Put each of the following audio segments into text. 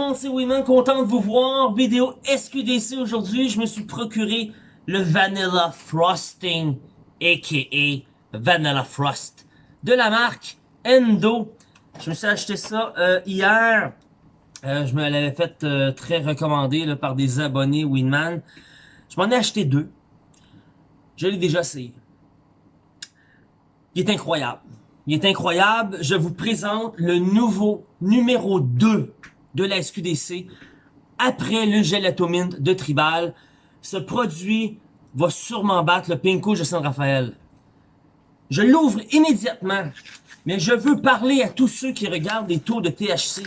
monde, c'est Winman, content de vous voir? Vidéo SQDC aujourd'hui, je me suis procuré le Vanilla Frosting, a.k.a. Vanilla Frost, de la marque Endo. Je me suis acheté ça euh, hier. Euh, je me l'avais fait euh, très recommandé là, par des abonnés Winman. Je m'en ai acheté deux. Je l'ai déjà essayé. Il est incroyable. Il est incroyable. Je vous présente le nouveau numéro 2 de la SQDC après le Gelato Mint de Tribal. Ce produit va sûrement battre le Pinko de San Rafael. Je l'ouvre immédiatement, mais je veux parler à tous ceux qui regardent les taux de THC.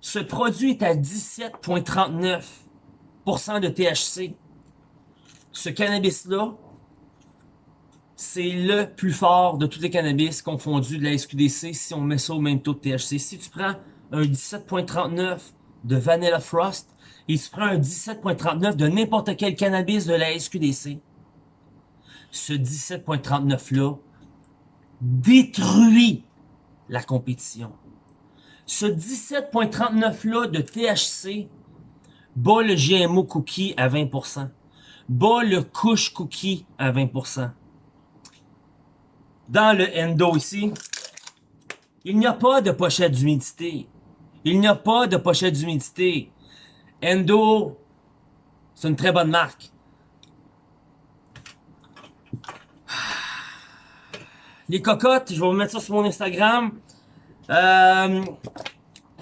Ce produit est à 17,39% de THC. Ce cannabis-là, c'est le plus fort de tous les cannabis confondus de la SQDC si on met ça au même taux de THC. Si tu prends un 17.39 de Vanilla Frost et tu prends un 17.39 de n'importe quel cannabis de la SQDC, ce 17.39 là détruit la compétition. Ce 17.39 là de THC bat le GMO Cookie à 20%, bat le Kush Cookie à 20%. Dans le Endo ici, il n'y a pas de pochette d'humidité. Il n'y a pas de pochette d'humidité. Endo, c'est une très bonne marque. Les cocottes, je vais vous mettre ça sur mon Instagram. Euh,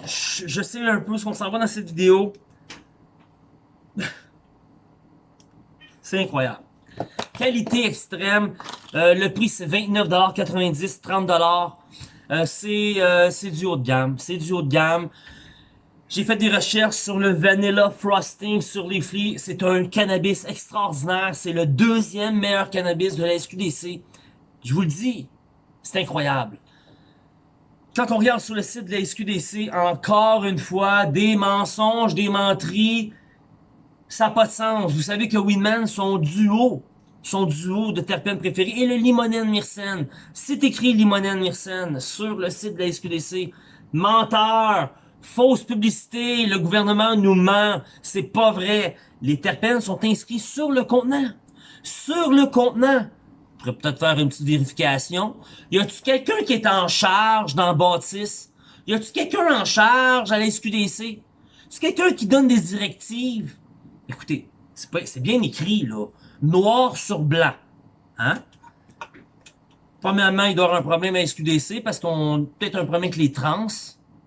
je, sais un peu ce qu'on s'en va dans cette vidéo. C'est incroyable. Qualité extrême. Euh, le prix, c'est 29,90$, 30$. Euh, euh, c'est du haut de gamme. C'est du haut de gamme. J'ai fait des recherches sur le Vanilla Frosting sur les flics. C'est un cannabis extraordinaire. C'est le deuxième meilleur cannabis de la SQDC. Je vous le dis, c'est incroyable. Quand on regarde sur le site de la SQDC, encore une fois, des mensonges, des menteries, ça n'a pas de sens. Vous savez que Winman, son duo, son duo de terpènes préférés et le limonène myrcène. C'est écrit limonène myrcène sur le site de la SQDC. Menteur! Fausse publicité, le gouvernement nous ment, c'est pas vrai. Les terpènes sont inscrits sur le contenant. Sur le contenant. Je pourrais peut-être faire une petite vérification. Y a-tu quelqu'un qui est en charge dans Bâtisse? Y a-tu quelqu'un en charge à la SQDC? Y a quelqu'un qui donne des directives? Écoutez, c'est bien écrit, là noir sur blanc. Hein? Premièrement, il doit avoir un problème à SQDC parce qu'on peut-être un problème avec les trans.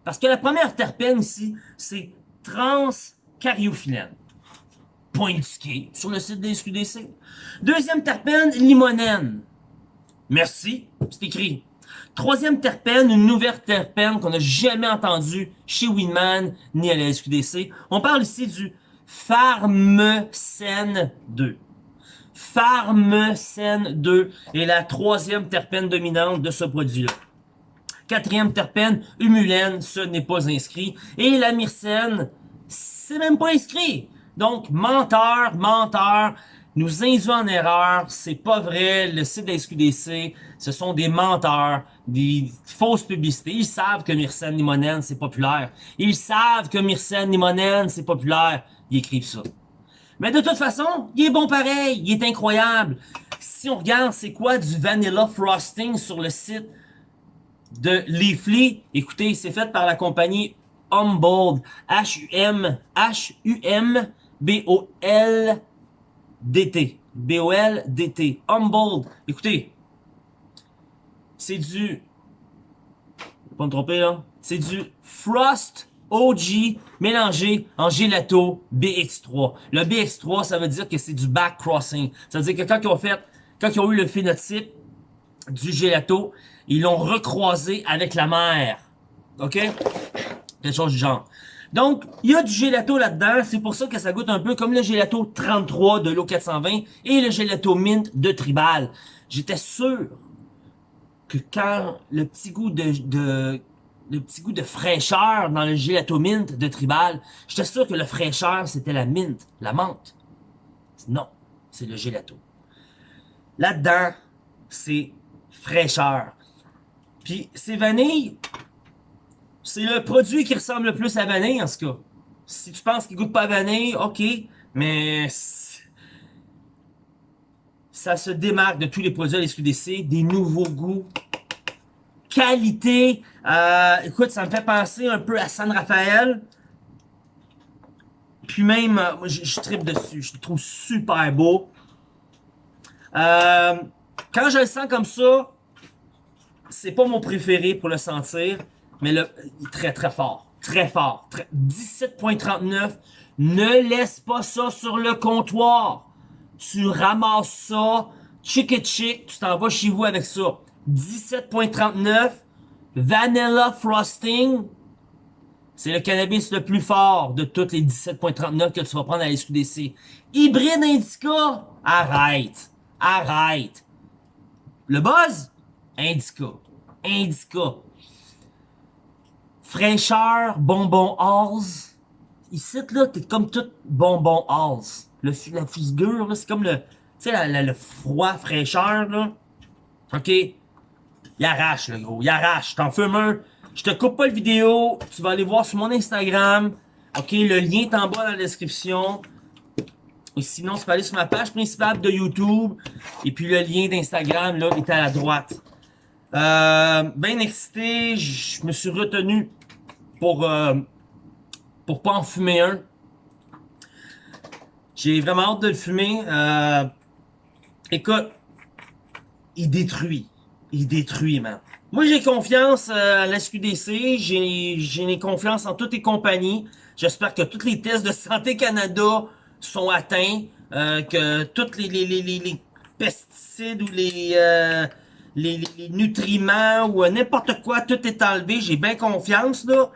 Parce que la première terpène ici, c'est trans-cariophyllène. Point indiqué sur le site des SQDC. Deuxième terpène, limonène. Merci, c'est écrit. Troisième terpène, une nouvelle terpène qu'on n'a jamais entendue chez Winman ni à la SQDC. On parle ici du Pharmacène 2. Pharmacène 2 est la troisième terpène dominante de ce produit-là. Quatrième terpène, humulène, ce n'est pas inscrit. Et la myrcène, c'est même pas inscrit. Donc, menteur, menteur, nous induit en erreur, c'est pas vrai, le site de la SQDC, ce sont des menteurs, des fausses publicités. Ils savent que myrcène limonène, c'est populaire. Ils savent que myrcène limonène, c'est populaire. Ils écrivent ça. Mais de toute façon, il est bon pareil, il est incroyable. Si on regarde c'est quoi du Vanilla Frosting sur le site de Leafly, écoutez, c'est fait par la compagnie Humboldt, H-U-M, H-U-M-B-O-L-D-T, B-O-L-D-T, Humboldt. Écoutez, c'est du, pas me tromper là, c'est du Frost OG mélangé en gelato BX3. Le BX3, ça veut dire que c'est du back crossing. Ça veut dire que quand ils ont fait, quand ils ont eu le phénotype du gelato, ils l'ont recroisé avec la mer. OK? Quelque chose du genre. Donc, il y a du gelato là-dedans. C'est pour ça que ça goûte un peu comme le gelato 33 de l'eau 420 et le gelato mint de Tribal. J'étais sûr que quand le petit goût de le petit goût de fraîcheur dans le gelato mint de Tribal. J'étais sûr que le fraîcheur, c'était la mint, la menthe. Non, c'est le gelato. Là-dedans, c'est fraîcheur. Puis, c'est vanille. C'est le produit qui ressemble le plus à vanille, en ce cas. Si tu penses qu'il goûte pas vanille, ok. Mais ça se démarque de tous les produits de la SQDC, des nouveaux goûts, qualité. Euh, écoute, ça me fait penser un peu à San Rafael. Puis même, euh, je, je tripe dessus. Je le trouve super beau. Euh, quand je le sens comme ça, c'est pas mon préféré pour le sentir, mais le, très très fort. Très fort. 17.39. Ne laisse pas ça sur le comptoir. Tu ramasses ça, chick chick, tu t'en vas chez vous avec ça. 17.39, Vanilla Frosting, c'est le cannabis le plus fort de toutes les 17.39 que tu vas prendre à la SQDC. Hybride Indica, arrête, arrête. Le buzz, Indica, Indica. Fraîcheur, bonbon Halls. Ici, là, t'es comme tout bonbon Halls. Le, la figure, c'est comme le, tu sais, le froid fraîcheur, là. OK? Il arrache, le gros. Il arrache. T'en fumes un. Je te coupe pas le vidéo. Tu vas aller voir sur mon Instagram. OK, le lien est en bas dans la description. Et sinon, tu peux aller sur ma page principale de YouTube. Et puis le lien d'Instagram, là, est à la droite. Euh, bien excité, je me suis retenu pour, euh, pour pas en fumer un. J'ai vraiment hâte de le fumer. Euh, écoute, il détruit il détruit, man. Moi, j'ai confiance euh, à la SQDC, j'ai confiance en toutes les compagnies. J'espère que tous les tests de Santé Canada sont atteints, euh, que tous les, pesticides ou les, euh, les, nutriments ou n'importe quoi, tout est enlevé. J'ai bien confiance, là.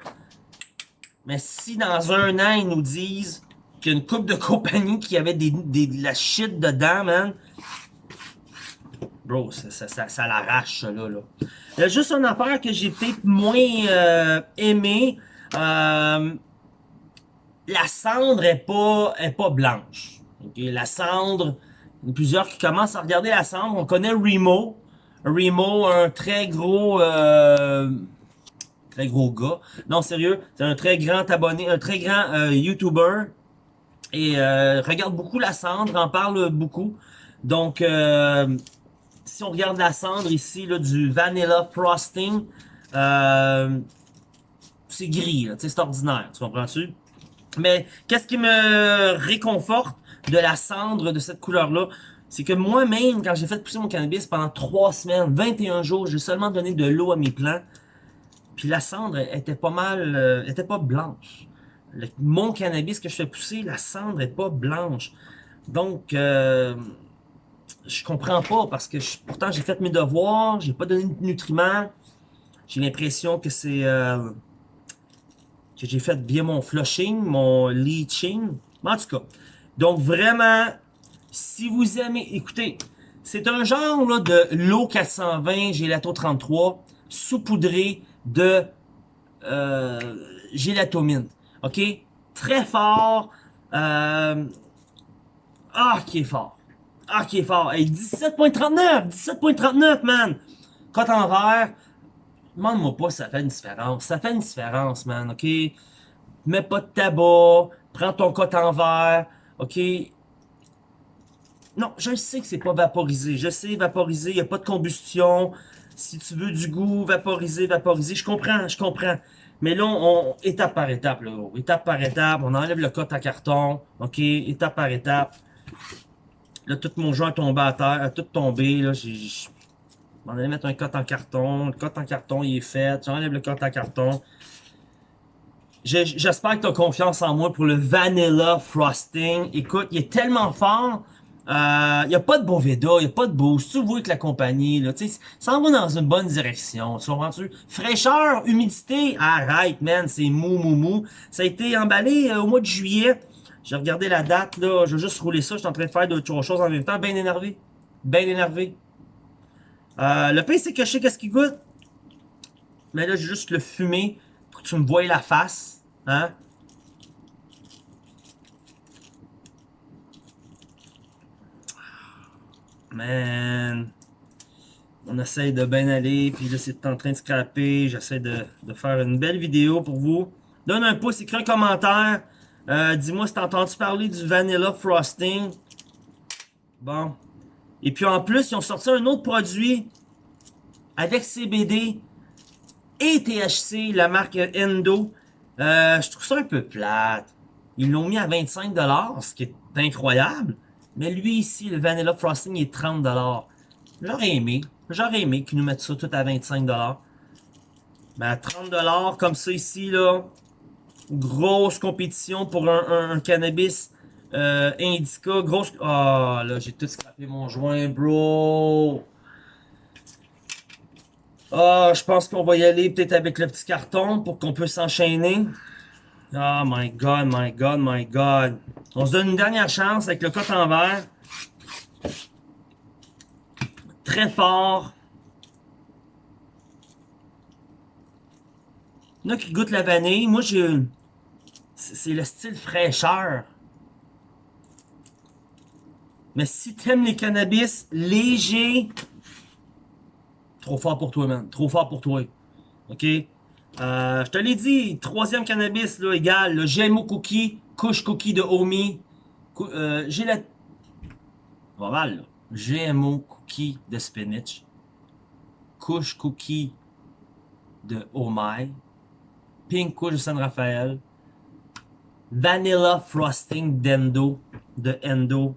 Mais si dans un an, ils nous disent qu'il y a une coupe de compagnies qui avait des, des, de la shit dedans, man, Bro, ça, ça, ça, l'arrache, là, là. Il y a juste une affaire que j'ai peut-être moins euh, aimé. Euh, la cendre est pas, est pas blanche. La cendre, il y a plusieurs qui commencent à regarder la cendre. On connaît Remo. Remo, un très gros... Euh, très gros gars. Non, sérieux, c'est un très grand abonné, un très grand euh, YouTuber. Et euh, regarde beaucoup la cendre, en parle beaucoup. Donc, euh, si on regarde la cendre ici, là, du Vanilla Frosting, euh, c'est gris, c'est ordinaire, tu comprends-tu? Mais qu'est-ce qui me réconforte de la cendre de cette couleur-là? C'est que moi-même, quand j'ai fait pousser mon cannabis pendant 3 semaines, 21 jours, j'ai seulement donné de l'eau à mes plants. Puis la cendre était pas mal, euh, était pas blanche. mon cannabis que je fais pousser, la cendre est pas blanche. Donc, euh, je comprends pas parce que pourtant j'ai fait mes devoirs, j'ai pas donné de nutriments. J'ai l'impression que c'est euh, que j'ai fait bien mon flushing, mon leaching. En tout cas, donc vraiment, si vous aimez, écoutez, c'est un genre là, de l'eau 420 gélato 33 saupoudré de euh, gélatomine. Ok, très fort. Euh, ah, qui est fort. Ah, qui est fort. Hey, 17.39! 17.39, man! Cote en vert. Demande-moi pas si ça fait une différence. Ça fait une différence, man, OK? Mets pas de tabac. Prends ton cote en verre. OK? Non, je sais que c'est pas vaporisé. Je sais, vaporisé, il a pas de combustion. Si tu veux du goût, vaporiser, vaporiser. Je comprends, je comprends. Mais là, on, étape par étape, là. Étape par étape. On enlève le cote à carton. OK? Étape par étape. Là, tout mon joint est tombé à terre, a tout tombé. Là, j'ai. On allait mettre un cote en carton. Le cote en carton, il est fait. J'enlève le cote en carton. J'espère que tu as confiance en moi pour le Vanilla Frosting. Écoute, il est tellement fort. Euh, il n'y a pas de Boveda, il n'y a pas de boost. Tu vois avec la compagnie, là, ça en va dans une bonne direction. Tu comprends-tu? Fraîcheur, humidité, arrête, man, c'est mou, mou, mou. Ça a été emballé euh, au mois de juillet. J'ai regardé la date, là. Je vais juste rouler ça. Je suis en train de faire d'autres choses en même temps. Bien énervé. Bien énervé. Euh, le pain, c'est que je sais qu'est-ce qu'il goûte. Mais là, j'ai juste le fumer pour que tu me voies la face. Hein? Man. On essaye de bien aller. Puis là, c'est en train de scraper. J'essaie de faire une belle vidéo pour vous. Donne un pouce, écris un commentaire. Euh, Dis-moi si t'as entendu parler du Vanilla Frosting? Bon. Et puis en plus, ils ont sorti un autre produit avec CBD et THC, la marque Endo. Euh, je trouve ça un peu plate. Ils l'ont mis à 25$, ce qui est incroyable. Mais lui ici, le Vanilla Frosting, est 30$. J'aurais aimé. J'aurais aimé qu'ils nous mettent ça tout à 25$. Mais à 30$ comme ça ici, là, grosse compétition pour un, cannabis euh, indica. Grosse... Ah, là, j'ai tout scrapé mon joint, bro. Ah, je pense qu'on va y aller peut-être avec le petit carton pour qu'on puisse s'enchaîner. Oh my god, my god, my god. On se donne une dernière chance avec le coton vert. Très fort. Il qui goûtent la vanille. Moi, j'ai... C'est le style fraîcheur. Mais si t'aimes les cannabis légers, trop fort pour toi, man. Trop fort pour toi. OK? Euh, je te l'ai dit, troisième cannabis, là, égal, le GMO Cookie, couche cookie de Omi. Euh, j'ai la... Pas mal, là. GMO Cookie de spinach. Couche cookie de Omai. Pink couche de San Rafael. Vanilla Frosting d'Endo, de Endo.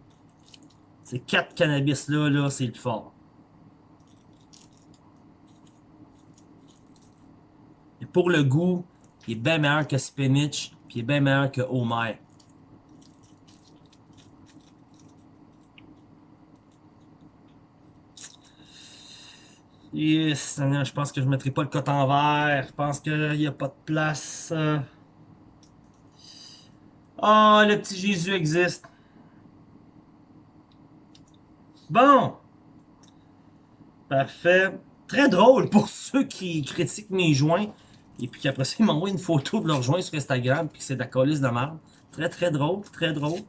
Ces quatre cannabis-là, là, c'est le fort. Et pour le goût, il est bien meilleur que spinach, puis il est bien meilleur que Homer. Yes, je pense que je ne mettrai pas le coton vert. Je pense qu'il n'y a pas de place. Oh, le petit Jésus existe. Bon. Parfait. Très drôle pour ceux qui critiquent mes joints. Et puis qu'après ça, ils m'envoient une photo de leur joint sur Instagram. Puis c'est de la colisse de merde. Très, très drôle. Très drôle.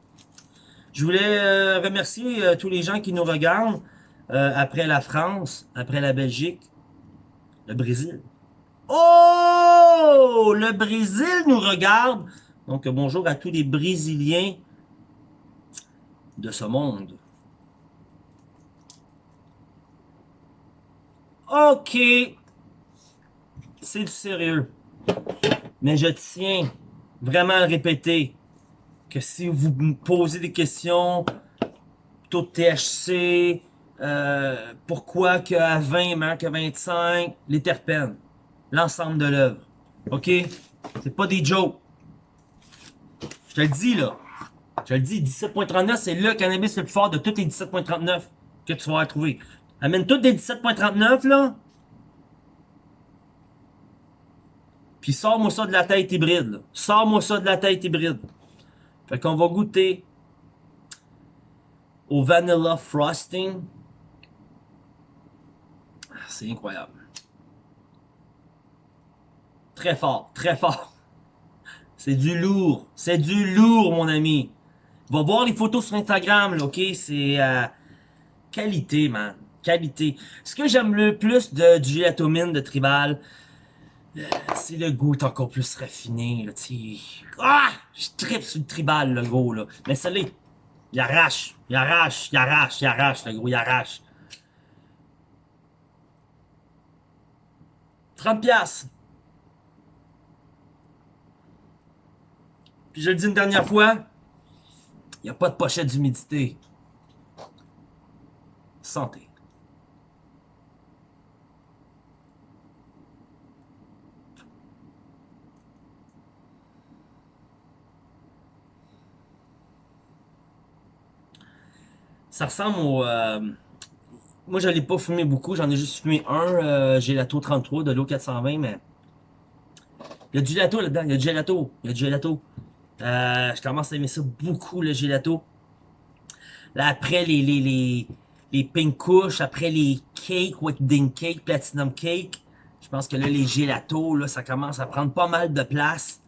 Je voulais euh, remercier euh, tous les gens qui nous regardent. Euh, après la France, après la Belgique, le Brésil. Oh! Le Brésil nous regarde. Donc, bonjour à tous les Brésiliens de ce monde. OK. C'est du sérieux. Mais je tiens vraiment à répéter que si vous me posez des questions, taux THC, euh, pourquoi qu'à 20 meilleur que 25, les terpènes, l'ensemble de l'œuvre. OK? C'est pas des jokes. Je te le dis, là. Je te le dis, 17.39, c'est le cannabis le plus fort de tous les 17.39 que tu vas trouver. Amène toutes des 17.39, là. Puis sors-moi ça de la tête hybride, Sors-moi ça de la tête hybride. Fait qu'on va goûter au vanilla frosting. C'est incroyable. Très fort, très fort. C'est du lourd. C'est du lourd, mon ami. Va voir les photos sur Instagram, là, ok? C'est euh, qualité, man. Qualité. Ce que j'aime le plus de, du gelatomine de Tribal, euh, c'est le goût encore plus raffiné, Ah! Je tripe sur le Tribal, le gros, là. Mais l'est. Il arrache, il arrache, il arrache, il arrache, le gros, il arrache. 30 piastres. Puis je le dis une dernière fois, il n'y a pas de pochette d'humidité. Santé. Ça ressemble au... Euh, moi, je l'ai pas fumé beaucoup. J'en ai juste fumé un. Euh, Gelato 33 de l'eau 420, mais... Il y a du gelato là-dedans. Il y a du gelato. Il y a du gelato. Euh, je commence à aimer ça beaucoup, le gelato. Là, après les, les, les, pink couches, après les cakes, wedding cake, platinum cake, je pense que là, les gelatos, là, ça commence à prendre pas mal de place.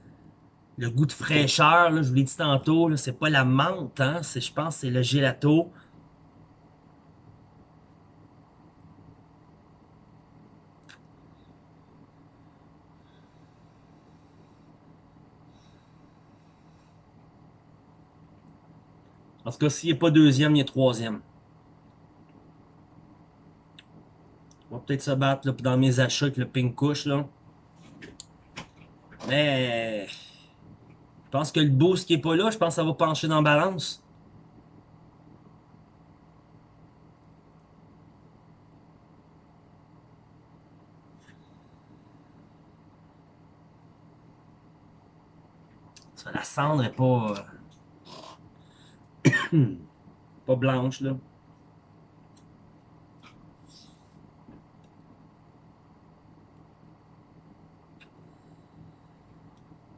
Le goût de fraîcheur, là, je vous l'ai dit tantôt, c'est pas la menthe, hein, je pense c'est le gelato. Tout cas, s'il n'est pas deuxième, il est troisième. On va peut-être se battre là, dans mes achats avec le pink couche là. Mais je pense que le boost qui est pas là, je pense que ça va pencher dans la balance. Ça, la cendre est pas... euh, pas blanche, là.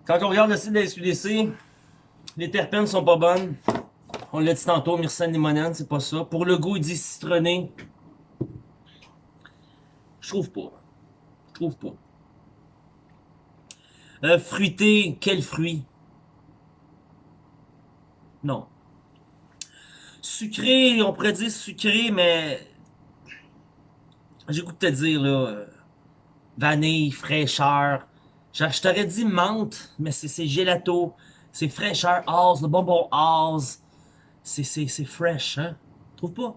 Quand on regarde le site de la SQDC, les terpènes sont pas bonnes. On l'a dit tantôt, myrcène limonène, c'est pas ça. Pour le goût, il dit citronné. Je trouve pas. Je trouve pas. Euh, fruité, quel fruit? Non. Sucré, on pourrait dire sucré, mais... J'ai goût de te dire, là... euh, Vanille, fraîcheur. Je, t'aurais dit menthe, mais c'est gelato. C'est fraîcheur, Oz, le bonbon Oz. C'est fresh, hein? Trouve pas?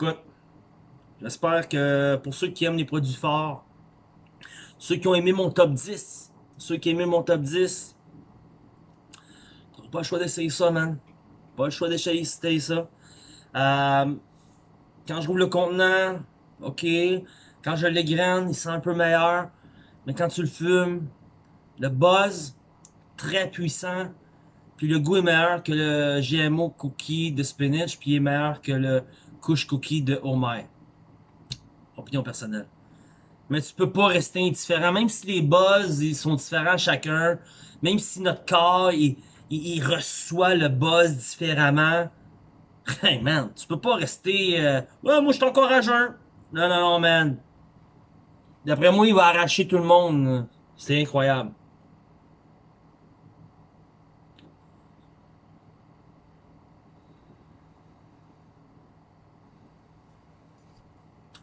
Écoute, j'espère que pour ceux qui aiment les produits forts, ceux qui ont aimé mon top 10, ceux qui aimé mon top 10, t'auras pas le choix d'essayer ça, man. Pas le choix d'essayer ça. Euh, quand je roule le contenant, ok. Quand je l'égrène, il sent un peu meilleur. Mais quand tu le fumes, le buzz, très puissant. Puis le goût est meilleur que le GMO cookie de spinach, puis il est meilleur que le couche cookie de Homer. Opinion personnelle. Mais tu peux pas rester indifférent, même si les buzz ils sont différents chacun, même si notre corps il, reçoit le buzz différemment. Hey man, tu peux pas rester. euh, ouais, moi je suis encore à jeun. Non, non, non, man. D'après moi, il va arracher tout le monde. C'est incroyable.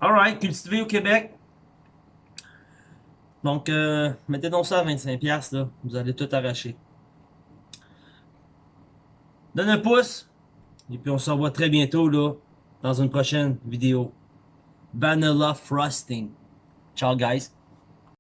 Alright, cultivé au Québec. Donc, euh, mettez donc ça à 25$, là. Vous allez tout arracher. Donne un pouce. Et puis, on se revoit très bientôt, là, dans une prochaine vidéo. Vanilla Frosting. Ciao, guys.